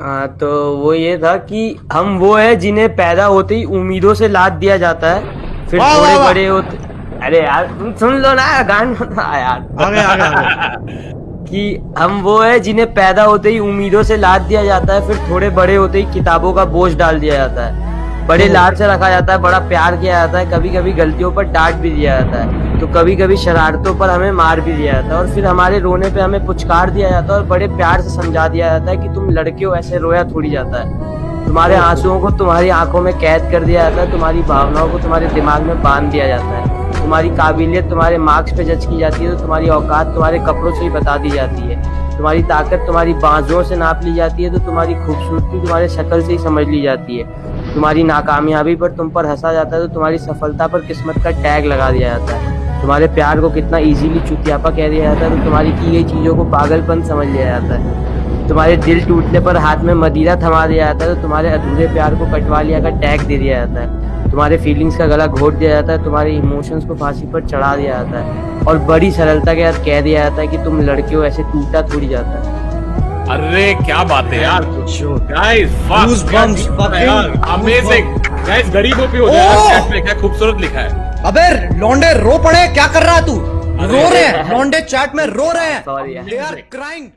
हाँ तो वो ये था कि हम वो है जिन्हें पैदा होते ही उम्मीदों से लाद दिया जाता है। फिर वाह, थोड़े वाह। बड़े होते अरे यार तुम सुन लो ना गान यार। आगे आगे आगे। कि हम वो है जिन्हें पैदा होते ही उम्मीदों से लाद दिया जाता है फिर थोड़े बड़े होते ही किताबों का बोझ डाल दिया जाता है। बड़े लाद से रखा जाता है बड़ा प्यार किया जाता है कभी कभी गलतियों पर डांट भी दिया जाता है। तो कभी कभी शरारतों पर हमें मार भी दिया जाता है और फिर हमारे रोने पे हमें पुचकार दिया जाता है और बड़े प्यार से समझा दिया जाता है कि तुम लड़के हो, ऐसे रोया थोड़ी जाता है। तुम्हारे आंसुओं को तुम्हारी आँखों में कैद कर दिया जाता है, तुम्हारी भावनाओं को तुम्हारे दिमाग में बाँध दिया जाता है। तुम्हारी काबिलियत तुम्हारे मार्क्स पे जज की जाती है तो तुम्हारी औकात तुम्हारे कपड़ों से ही बता दी जाती है। तुम्हारी ताकत तुम्हारी बाजुओं से नाप ली जाती है तो तुम्हारी खूबसूरती तुम्हारे शक्ल से ही समझ ली जाती है। तुम्हारी नाकामयाबी पर तुम पर हंसा जाता है तो तुम्हारी सफलता पर किस्मत का टैग लगा दिया जाता है। तुम्हारे प्यार को कितना इजीली चुतियापा कह दिया जाता है तो तुम्हारी की गई चीज़ों को पागलपन समझ लिया जाता है। तुम्हारे दिल टूटने पर हाथ में मदीरा थमा दिया जाता है तो तुम्हारे अधूरे प्यार को कटवा लिया का टैग दे दिया जाता है। तुम्हारे फीलिंग्स का गला घोट दिया जाता है तुम्हारे इमोशंस को फांसी पर चढ़ा दिया जाता है। और बड़ी सरलता के साथ कह दिया जाता है कि तुम लड़के हो ऐसे टूटा थोड़ी जाता है। अरे क्या बात है यार। अमेजिंग गाइस गरीबों पे हो! जाए। चैट में क्या खूबसूरत लिखा है। अबे लौंडे रो पड़े क्या कर रहा है तू? रो रहे हैं लौंडे चैट में रो रहे हैं। यार। They are crying